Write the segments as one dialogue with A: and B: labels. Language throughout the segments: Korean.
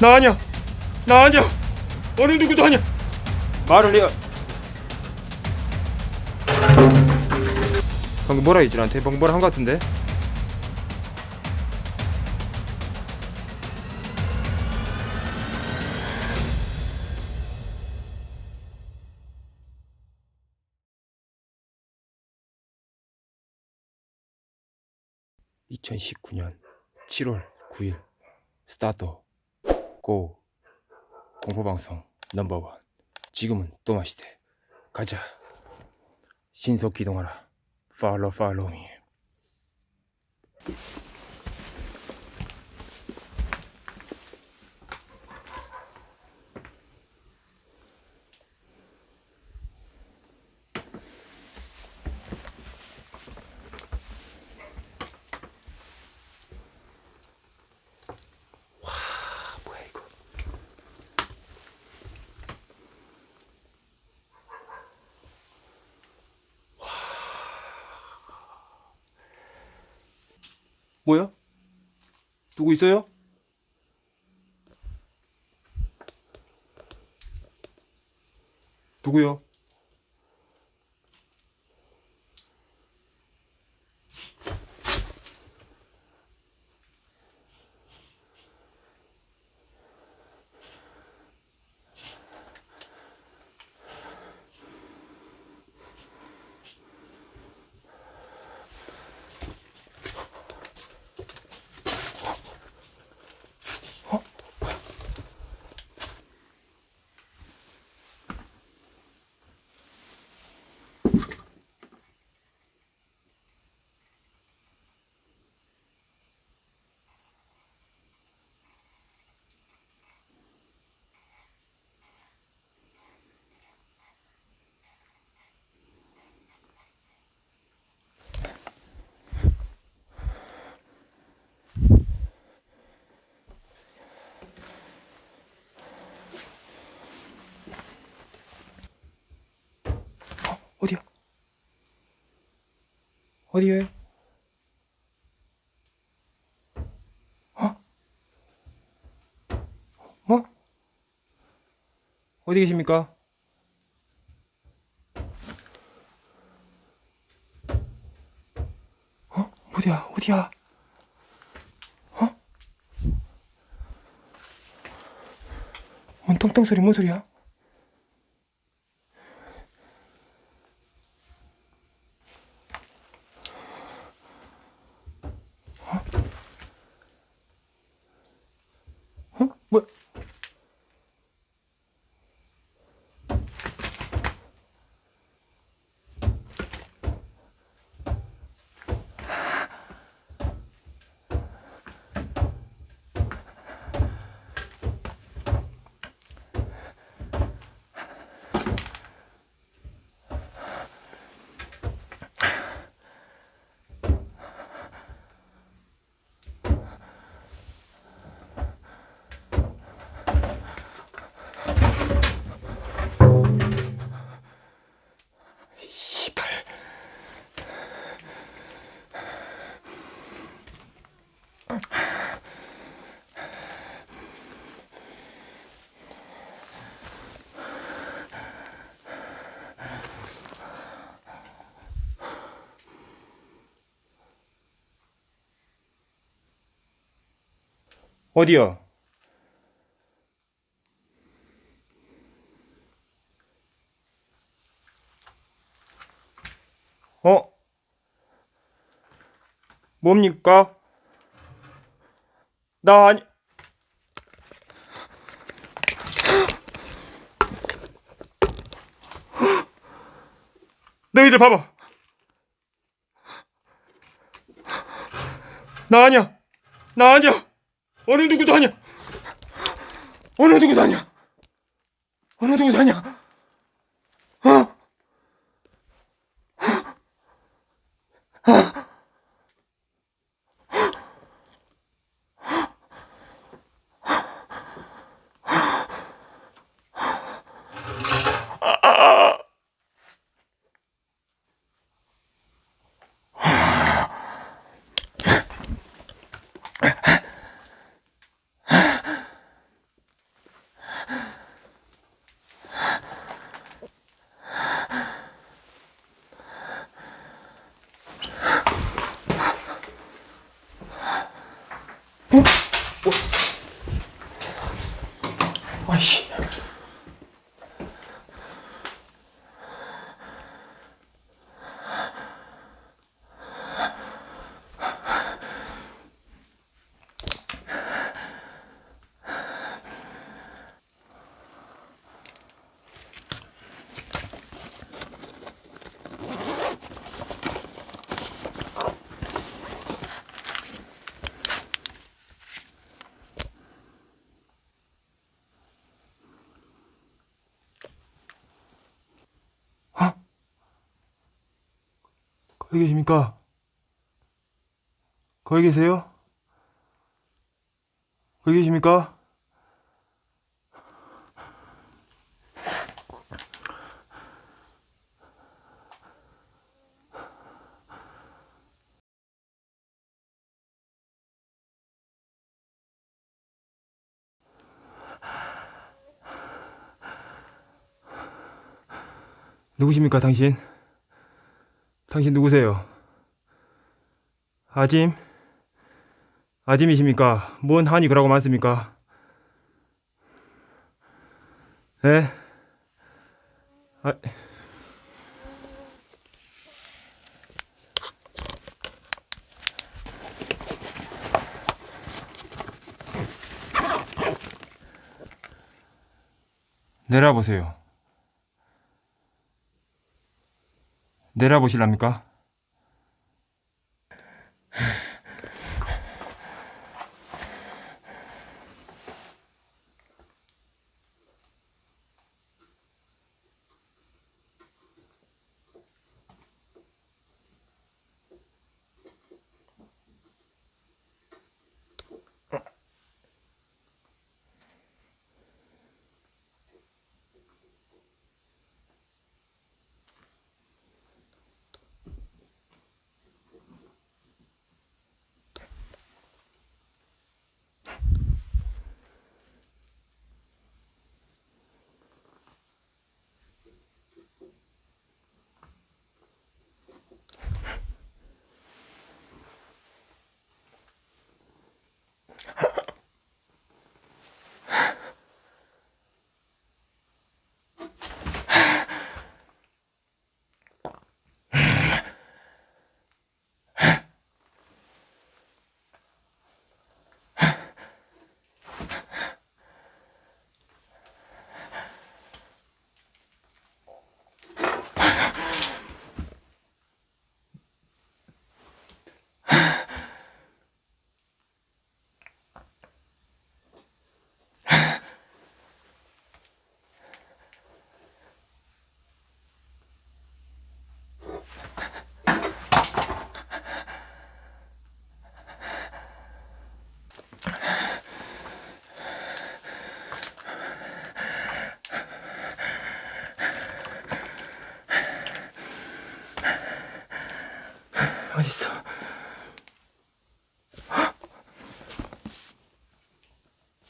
A: 나 아니야. 나 아니야. 어느 누구도 아니야. 말을 해요. 방금 뭐라 나한테? 방금 뭐라 한 것 같은데? (2019년 7월 9일) 스타트 고 공포방송 넘버원. 지금은 또 마시대. 가자. 신속 기동하라. 팔로 팔로미 뭐야? 누구 있어요? 누구요? 어디야? 어디에? 어? 뭐? 어디 계십니까? 어? 어디야? 어디야? 어? 뭔 똥똥 소리 뭔 소리야? 어? 뭐? 이발. 어디요? 어? 뭡니까? 나 아니 너희들 봐봐 나 아니야 나 아니야 어느 누구도 아니야. 어느 누구도 아니야. 어느 누구도 아니야 Whoa. 거기 계십니까? 거기 계세요? 거기 계십니까? 누구십니까, 당신? 당신 누구세요? 아짐? 아짐이십니까? 뭔 한이 그라고 많습니까? 에? 아, 내려보세요. 내려보실랍니까? 어딨어?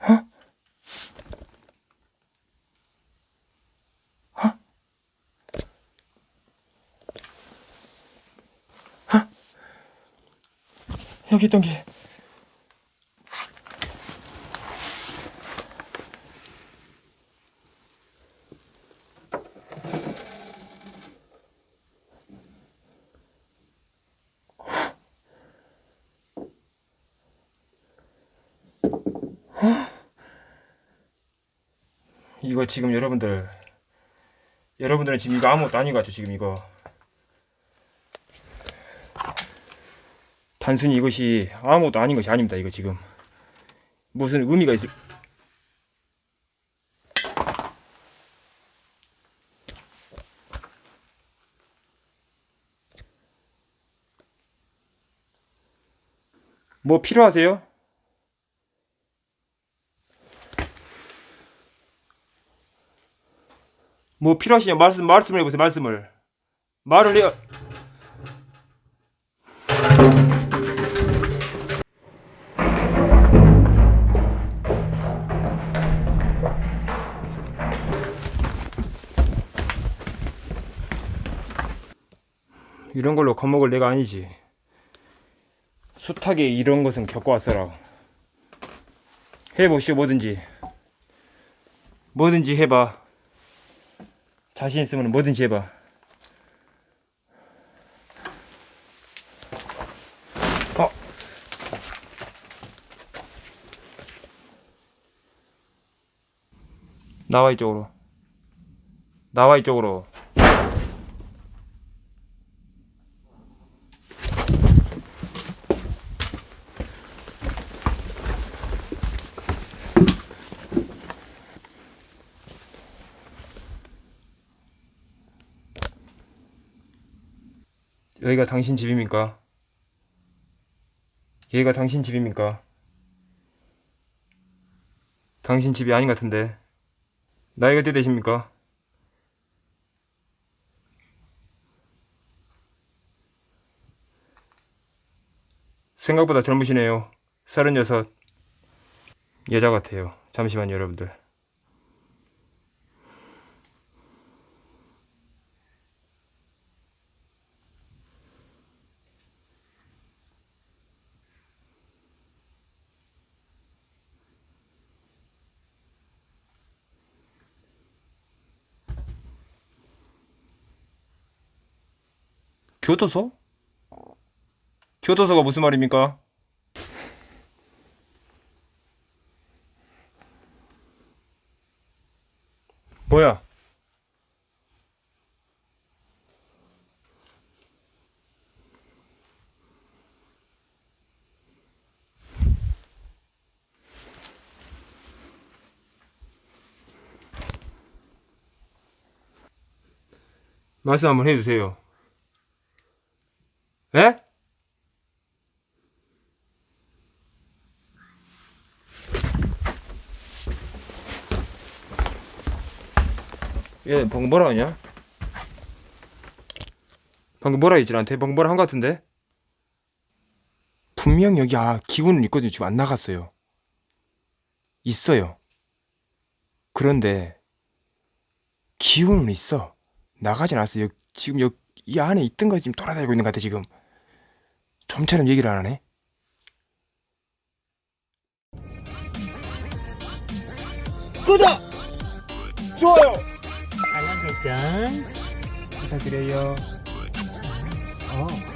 A: 어? 어? 어? 여기 있던 게 이거 지금 여러분들 여러분들은 지금 이거 아무것도 아닌 것 같죠 지금 이거 단순히 이것이 아무것도 아닌 것이 아닙니다 이거 지금 무슨 의미가 있을 뭐 필요하세요? 뭐 필요하시냐? 말씀 말씀을 해보세요 말씀을. 말을 해요. 이런 걸로 겁먹을 내가 아니지. 숱하게 이런 것은 겪어왔어라 해보시오 뭐든지. 뭐든지 해봐 자신 있으면 뭐든지 해봐. 어. 나와 이쪽으로. 나와 이쪽으로. 당신 집입니까? 여기가 당신 집입니까? 당신 집이 아닌 것 같은데 나이가 어떻게 되십니까? 생각보다 젊으시네요. 서른여섯 여자 같아요. 잠시만요, 여러분들. 교도소? 교도소가 무슨 말입니까? 뭐야? 말씀 한번 해주세요. 에? 얘 방금 뭐라 하냐? 방금 뭐라 했지 나한테? 방금 뭐라 한 것 같은데? 분명 여기 아 기구는 있거든요 지금 안 나갔어요 있어요 그런데 기구는 있어 나가진 않았어 요 지금 여기 이 안에 있던 거 지금 돌아다니고 있는 것 같아 지금 좀처럼 얘기를 안 하네
B: 구독! 좋아요!
C: 알람 설정
A: 부탁드려요
C: 어